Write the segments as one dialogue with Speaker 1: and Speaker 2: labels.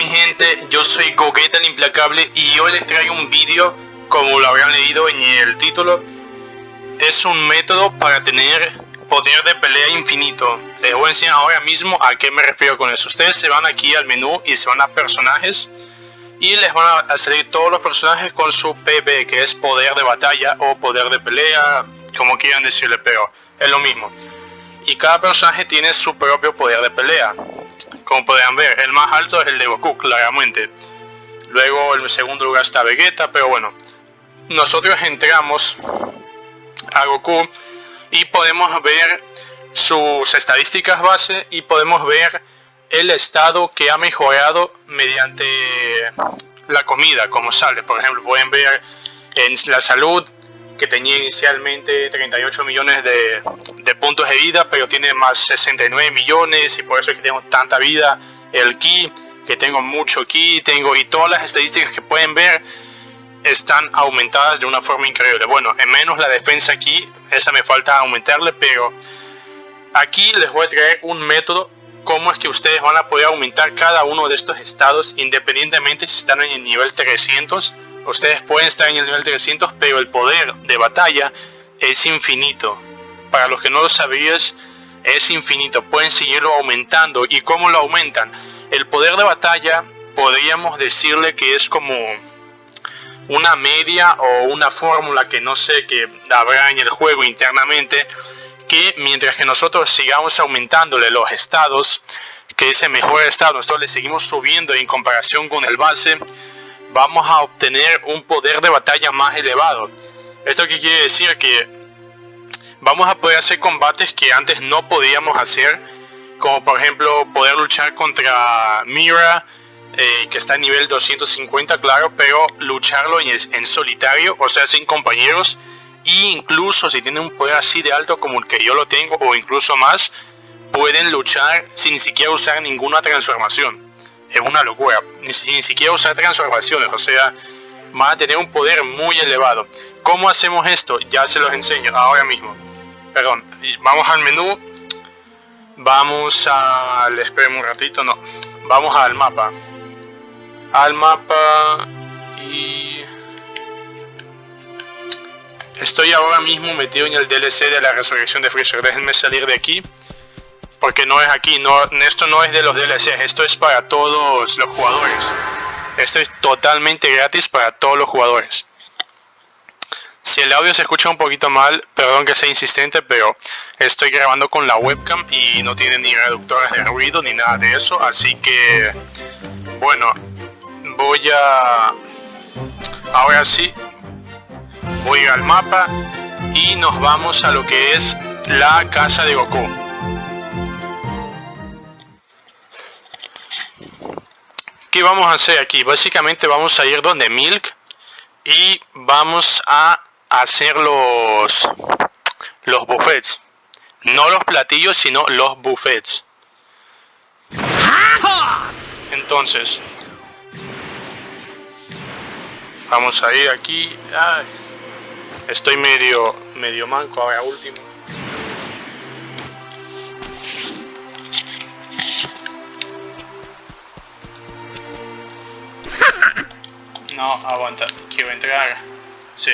Speaker 1: mi gente, yo soy Gogueta el Implacable y hoy les traigo un vídeo, como lo habrán leído en el título, es un método para tener poder de pelea infinito. Les voy a enseñar ahora mismo a qué me refiero con eso. Ustedes se van aquí al menú y se van a personajes y les van a salir todos los personajes con su PB, que es poder de batalla o poder de pelea, como quieran decirle, pero es lo mismo. Y cada personaje tiene su propio poder de pelea. Como podrán ver, el más alto es el de Goku, claramente. Luego en el segundo lugar está Vegeta, pero bueno. Nosotros entramos a Goku y podemos ver sus estadísticas base y podemos ver el estado que ha mejorado mediante la comida, como sale. Por ejemplo, pueden ver en la salud que tenía inicialmente 38 millones de, de, puntos de vida, pero tiene más 69 millones y por eso es que tengo tanta vida. El ki, que tengo mucho ki, tengo y todas las estadísticas que pueden ver están aumentadas de una forma increíble. Bueno, en menos la defensa aquí, esa me falta aumentarle, pero aquí les voy a traer un método cómo es que ustedes van a poder aumentar cada uno de estos estados independientemente si están en el nivel 300 Ustedes pueden estar en el nivel 300, pero el poder de batalla es infinito. Para los que no lo sabías, es infinito. Pueden seguirlo aumentando. ¿Y cómo lo aumentan? El poder de batalla podríamos decirle que es como una media o una fórmula que no sé que habrá en el juego internamente que mientras que nosotros sigamos aumentándole los estados que ese mejor estado nosotros le seguimos subiendo en comparación con el base vamos a obtener un poder de batalla más elevado. ¿Esto quiere decir? Que vamos a poder hacer combates que antes no podíamos hacer, como por ejemplo poder luchar contra Mira, eh, que está a nivel 250, claro, pero lucharlo en, en, solitario, o sea, sin compañeros, e incluso si tienen un poder así de alto como el que yo lo tengo, o incluso más, pueden luchar sin ni siquiera usar ninguna transformación es una locura. Ni, siquiera usar transformaciones, o sea, van a tener un poder muy elevado. ¿Cómo hacemos esto? Ya se los enseño ahora mismo. Perdón, vamos al menú. Vamos al... Esperen un ratito, no. Vamos al mapa. Al mapa y... Estoy ahora mismo metido en el DLC de la resurrección de Freezer. Déjenme salir de aquí porque no es aquí, no, esto no es de los DLCs, esto es para todos los jugadores. Esto es totalmente gratis para todos los jugadores. Si el audio se escucha un poquito mal, perdón que sea insistente, pero estoy grabando con la webcam y no tiene ni reductores de ruido ni nada de eso, así que bueno, voy a ahora sí voy al mapa y nos vamos a lo que es la casa de Goku. ¿Qué vamos a hacer aquí? Básicamente vamos a ir donde Milk y vamos a hacer los, los buffets. No los platillos, sino los buffets. Entonces, vamos a ir aquí. estoy medio, medio manco ahora último. No, aguanta, quiero entrar. Sí.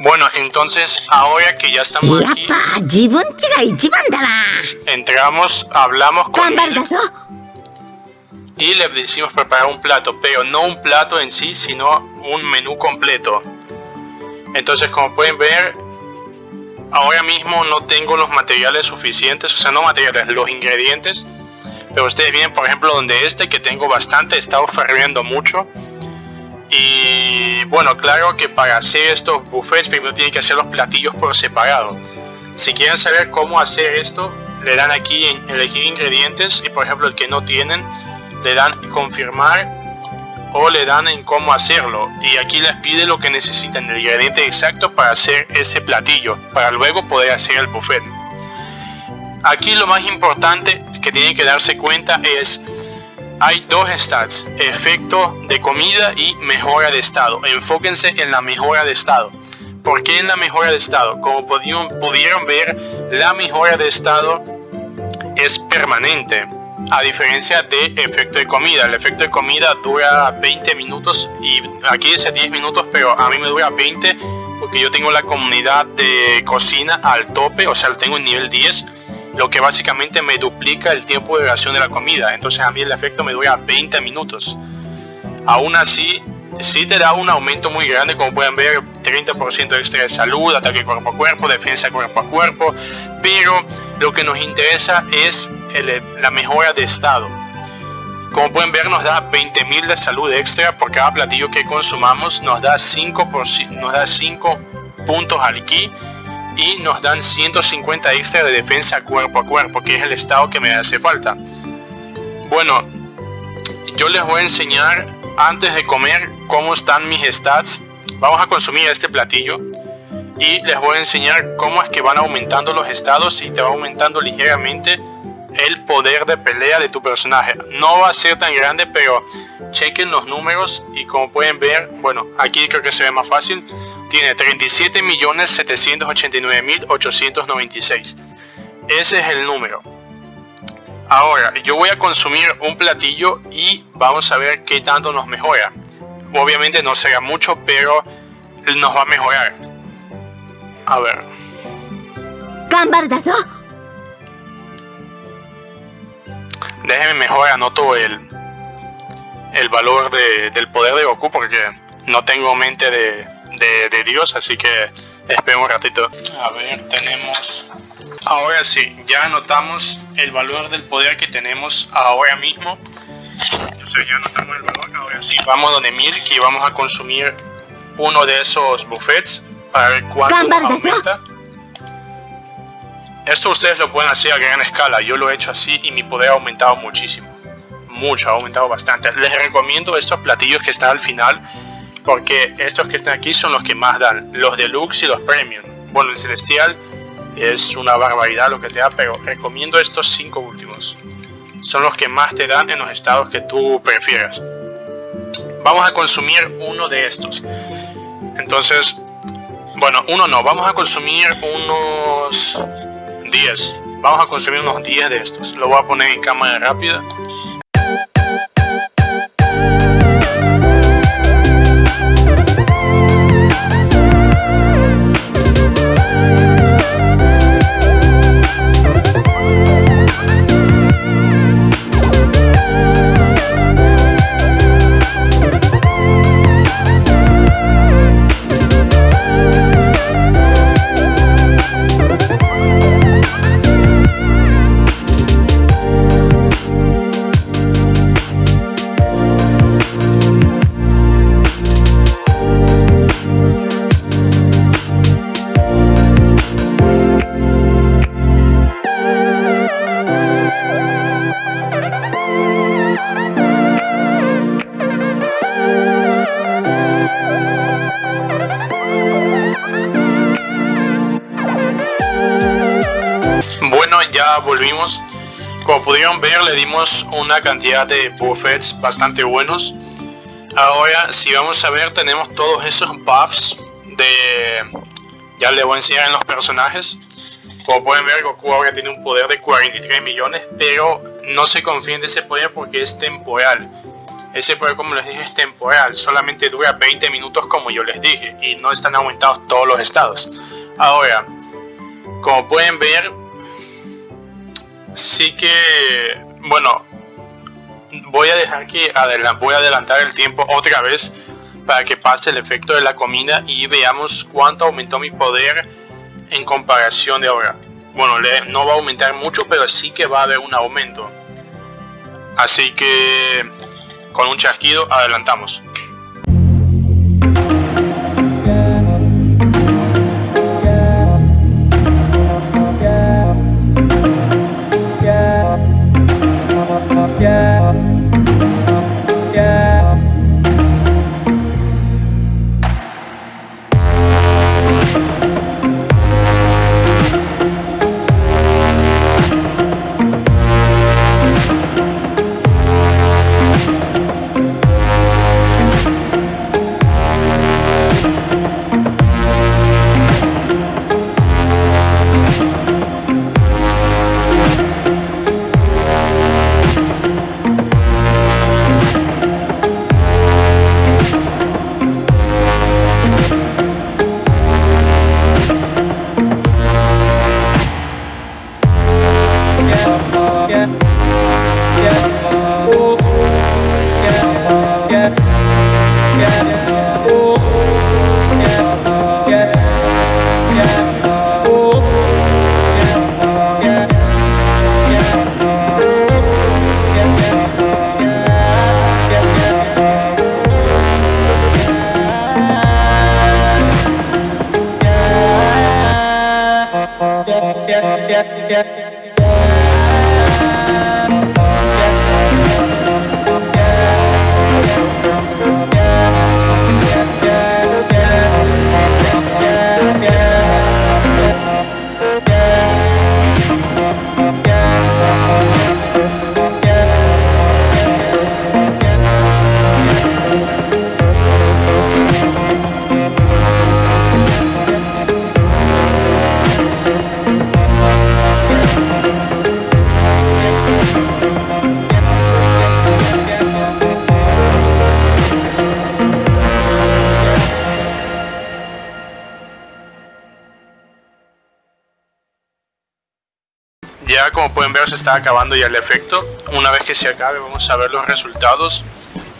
Speaker 1: Bueno, entonces ahora que ya estamos aquí, entramos, hablamos con él y le decimos preparar un plato, pero no un plato en sí, sino un menú completo. Entonces, como pueden ver, ahora mismo no tengo los materiales suficientes, o sea, no materiales, los ingredientes pero ustedes vienen por ejemplo donde este que tengo bastante, he estado mucho. Y bueno, claro que para hacer estos buffets primero tienen que hacer los platillos por separado. Si quieren saber cómo hacer esto, le dan aquí en elegir ingredientes y por ejemplo el que no tienen, le dan confirmar o le dan en cómo hacerlo. Y aquí les pide lo que necesitan, el ingrediente exacto para hacer ese platillo, para luego poder hacer el buffet. Aquí lo más importante que tienen que darse cuenta es hay dos stats, efecto de comida y mejora de estado. Enfóquense en la mejora de estado. ¿Por qué en la mejora de estado? Como pudieron, pudieron ver, la mejora de estado es permanente. a diferencia de efecto de comida. El efecto de comida dura 20 minutos y aquí dice 10 minutos, pero a mí me dura 20 porque yo tengo la comunidad de cocina al tope, o sea, tengo en nivel 10, lo que básicamente me duplica el tiempo de duración de la comida. Entonces a mí el efecto me dura 20 minutos. Aún así, sí te da un aumento muy grande, como pueden ver, 30% extra de salud, ataque cuerpo a cuerpo, defensa cuerpo a cuerpo, pero lo que nos interesa es la mejora de estado. Como pueden ver nos da 20.000 de salud extra por cada platillo que consumamos, nos da 5, nos da 5 puntos al ki y nos dan 150 extra de defensa cuerpo a cuerpo, que es el estado que me hace falta. Bueno, yo les voy a enseñar antes de comer cómo están mis stats. Vamos a consumir este platillo y les voy a enseñar cómo es que van aumentando los estados y te va aumentando ligeramente el poder de pelea de tu personaje. No va a ser tan grande, pero chequen los números y como pueden ver, bueno, aquí creo que se ve más fácil, tiene 37.789.896. Ese es el número. Ahora, yo voy a consumir un platillo y vamos a ver qué tanto nos mejora. Obviamente no será mucho, pero nos va a mejorar. A ver. Déjenme mejor anoto el, el valor del poder de Goku porque no tengo mente de, de, Dios, así que esperen un ratito. A ver, tenemos Ahora sí, ya anotamos el valor del poder que tenemos ahora mismo. Entonces ya anotamos el valor, ahora sí. Vamos donde Milk y vamos a consumir uno de esos buffets para ver cuánto aumenta. Esto ustedes lo pueden hacer a gran escala, yo lo he hecho así y mi poder ha aumentado muchísimo. Mucho, ha aumentado bastante. Les recomiendo estos platillos que están al final porque estos que están aquí son los que más dan, los deluxe y los premium. Bueno, el celestial es una barbaridad lo que te da, pero recomiendo estos cinco últimos. Son los que más te dan en los estados que tú prefieras. Vamos a consumir uno de estos. Entonces, bueno, uno no, vamos a consumir unos 10. Vamos a consumir unos 10 de estos. Lo voy a poner en cámara rápida. Volvimos. Como pudieron ver, le dimos una cantidad de buffets bastante buenos. Ahora, si vamos a ver, tenemos todos esos buffs de... Ya le voy a enseñar en los personajes. Como pueden ver, Goku ahora tiene un poder de 43 millones, pero no se confíen de ese poder porque es temporal. Ese poder, como les dije, es temporal. Solamente dura 20 minutos, como yo les dije, y no están aumentados todos los estados. Ahora, como pueden ver, sí que, bueno, voy a dejar que voy a adelantar el tiempo otra vez para que pase el efecto de la comida y veamos cuánto aumentó mi poder en comparación de ahora. Bueno, no va a aumentar mucho, pero sí que va a haber un aumento. Así que con un chasquido adelantamos. yeah, yeah. Ya como pueden ver se está acabando ya el efecto. Una vez que se acabe vamos a ver los resultados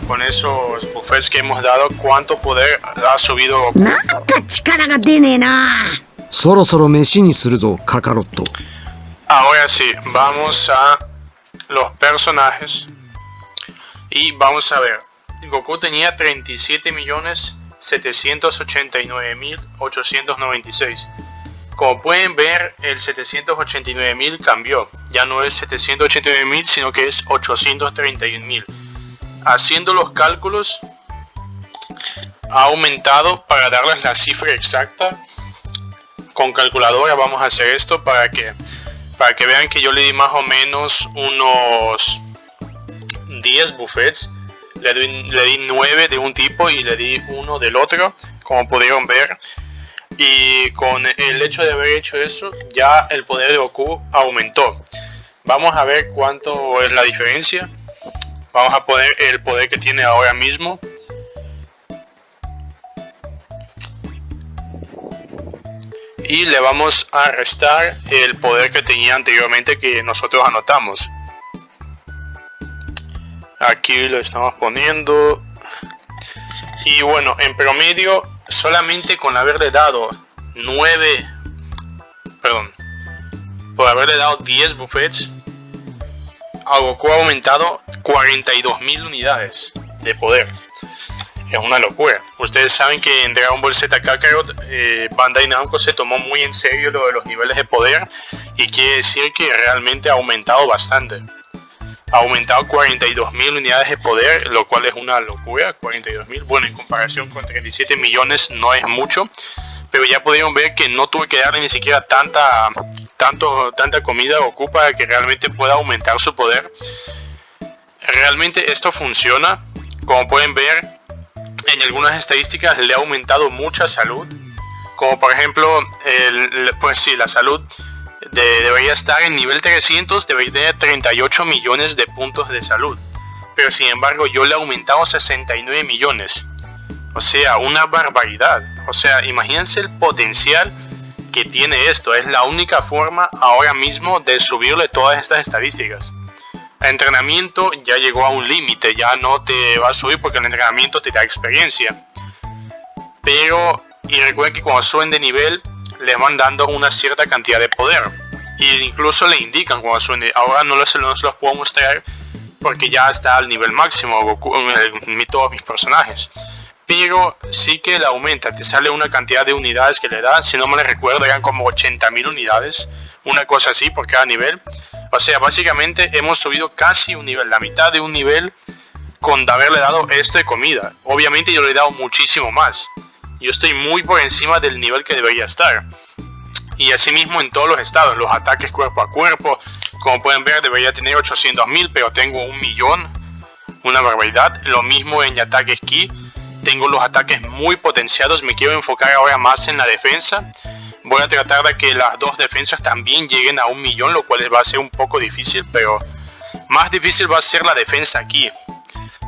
Speaker 1: con esos buffets que hemos dado, cuánto poder ha subido Goku. Ahora sí, vamos a los personajes y vamos a ver. Goku tenía 37 millones 789.896 como pueden ver, el 789.000 cambió. Ya no es 789.000, sino que es 831.000. Haciendo los cálculos, ha aumentado para darles la cifra exacta. Con calculadora vamos a hacer esto para que para que vean que yo le di más o menos unos 10 buffets. Le le di 9 de un tipo y le di uno del otro, como pudieron ver. Y con el hecho de haber hecho eso, ya el poder de Goku aumentó. Vamos a ver cuánto es la diferencia. Vamos a poner el poder que tiene ahora mismo. y le vamos a restar el poder que tenía anteriormente que nosotros anotamos aquí lo estamos poniendo y bueno en promedio solamente con haberle dado 9 perdón por haberle dado 10 buffets a Goku ha aumentado 42.000 unidades de poder es una locura. Ustedes saben que en Dragon Ball Z Kakarot, eh, Bandai Namco se tomó muy en serio lo de los niveles de poder y quiere decir que realmente ha aumentado bastante. Ha aumentado 42.000 unidades de poder, lo cual es una locura, 42.000. Bueno, en comparación con 37 millones no es mucho, pero ya pudieron ver que no tuve que darle ni siquiera tanta, tanto, tanta comida Goku para que realmente pueda aumentar su poder. Realmente esto funciona, como pueden ver, en algunas estadísticas le ha aumentado mucha salud. Como por ejemplo, pues sí, la salud de, debería estar en nivel 300, debería tener 38 millones de puntos de salud. Pero sin embargo yo le he aumentado 69 millones. O sea, una barbaridad. O sea, imagínense el potencial que tiene esto. Es la única forma ahora mismo de subirle todas estas estadísticas entrenamiento ya llegó a un límite, ya no te va a subir porque el entrenamiento te da experiencia. Pero, y recuerden que cuando suben de nivel, le van dando una cierta cantidad de poder. Y incluso le indican cuando suben de, Ahora no los, los puedo mostrar porque ya está al nivel máximo Goku, en todos mis personajes. Pero sí que le aumenta, te sale una cantidad de unidades que le da, si no me recuerdo eran como 80.000 unidades, una cosa así por cada nivel. O sea, básicamente hemos subido casi un nivel, la mitad de un nivel con haberle dado esto de comida. Obviamente yo le he dado muchísimo más. Yo estoy muy por encima del nivel que debería estar. Y asimismo en todos los estados, los ataques cuerpo a cuerpo, como pueden ver debería tener 800.000, pero tengo un millón, una barbaridad. Lo mismo en ataques ki, tengo los ataques muy potenciados, me quiero enfocar ahora más en la defensa Voy a tratar de que las dos defensas también lleguen a un millón, lo cual va a ser un poco difícil, pero más difícil va a ser la defensa aquí.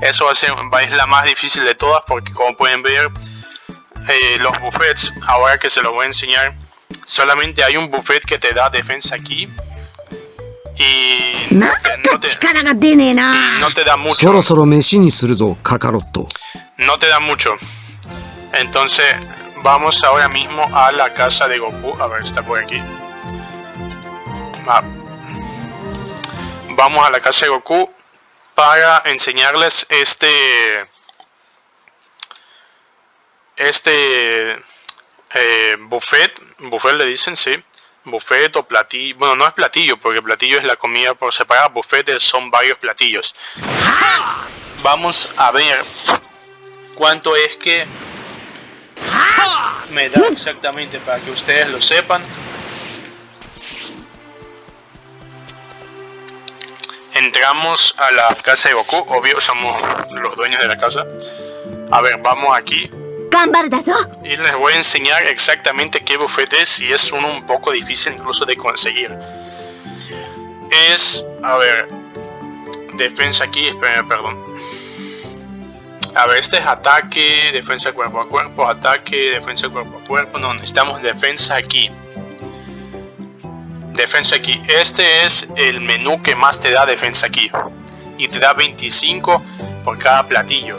Speaker 1: Eso va a ser, es la más difícil de todas porque como pueden ver, eh, los buffets, ahora que se los voy a enseñar, solamente hay un buffet que te da defensa aquí. Y no te, no te, y no te da mucho. No te da mucho. Entonces, Vamos ahora mismo a la casa de Goku. A ver, está por aquí. Ah. Vamos a la casa de Goku para enseñarles este... Este... Eh, buffet. Buffet le dicen, sí. Buffet o platillo. Bueno, no es platillo, porque platillo es la comida por separado. Buffet son varios platillos. Vamos a ver cuánto es que me da exactamente para que ustedes lo sepan. Entramos a la casa de Goku, obvio somos los dueños de la casa. A ver, vamos aquí. Y les voy a enseñar exactamente qué buffet es y es uno un poco difícil incluso de conseguir. Es, a ver, defensa aquí, perdón. A ver, este es ataque, defensa cuerpo a cuerpo, ataque, defensa cuerpo a cuerpo. No, necesitamos defensa aquí. defensa aquí. Este es el menú que más te da defensa aquí. Y te da 25 por cada platillo.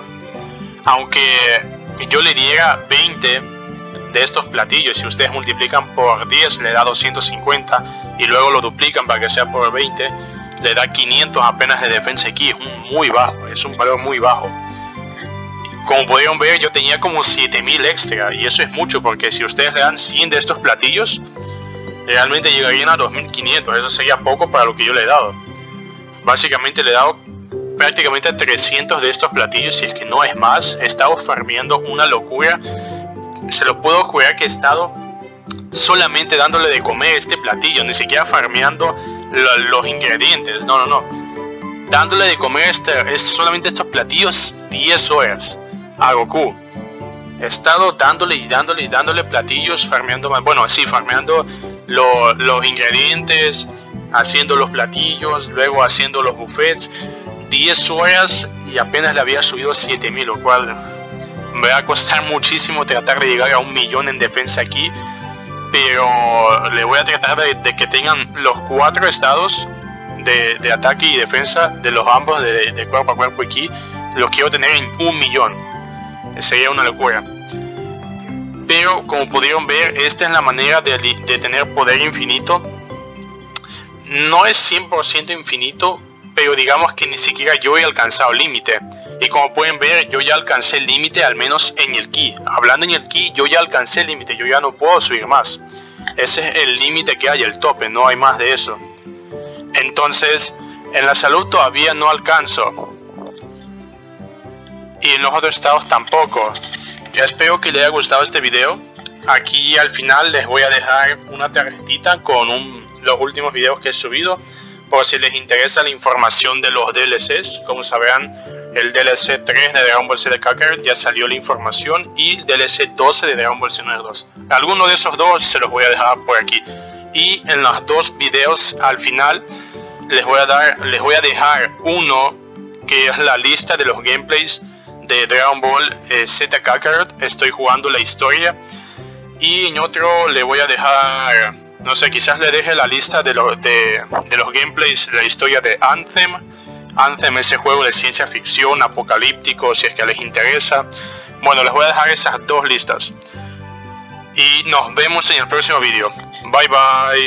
Speaker 1: Aunque yo le diera 20 de estos platillos, si ustedes multiplican por 10 le da 250 y luego lo duplican para que sea por 20, le da 500 apenas de defensa aquí. Es muy bajo, es un valor muy bajo. Como pudieron ver, yo tenía como 7000 extra y eso es mucho porque si ustedes le dan 100 de estos platillos, realmente llegarían a 2500. Eso sería poco para lo que yo le he dado. Básicamente le he dado prácticamente 300 de estos platillos, si es que no es más. He estado farmeando una locura. Se lo puedo jugar que he estado solamente dándole de comer este platillo, ni siquiera farmeando los ingredientes. No, no, no. Dándole de comer este, es solamente estos platillos 10 horas a Goku. He estado dándole y dándole y dándole platillos, farmeando más. Bueno, sí, farmeando los ingredientes, haciendo los platillos, luego haciendo los buffets. 10 horas y apenas le había subido 7000, lo cual me va a costar muchísimo tratar de llegar a un millón en defensa aquí. Pero le voy a tratar de, que tengan los cuatro estados de, ataque y defensa de los ambos de, cuerpo a cuerpo aquí. Los quiero tener en un millón. Sería una locura. Pero como pudieron ver, esta es la manera de, de tener poder infinito. No es 100% infinito, pero digamos que ni siquiera yo he alcanzado límite. Y como pueden ver, yo ya alcancé el límite, al menos en el ki. Hablando en el ki, yo ya alcancé el límite, yo ya no puedo subir más. Ese es el límite que hay, el tope, no hay más de eso. Entonces, en la salud todavía no alcanzo. Y en los otros estados tampoco. Ya espero que les haya gustado este video. Aquí al final les voy a dejar una tarjetita con los últimos videos que he subido por si les interesa la información de los DLCs. Como sabrán, el DLC 3 de Dragon Ball Z Kakarot ya salió la información y el DLC 12 de Dragon Ball Z 2. Alguno de esos dos se los voy a dejar por aquí. Y en los dos videos al final les voy a dar, les voy a dejar uno que es la lista de los gameplays de Dragon Ball eh, Z Kakarot. Estoy jugando la historia. Y en otro le voy a dejar no sé, quizás le deje la lista de, de, los gameplays de la historia de Anthem. Anthem, ese juego de ciencia ficción, apocalíptico, si es que les interesa. Bueno, les voy a dejar esas dos listas. Y nos vemos en el próximo vídeo. Bye bye.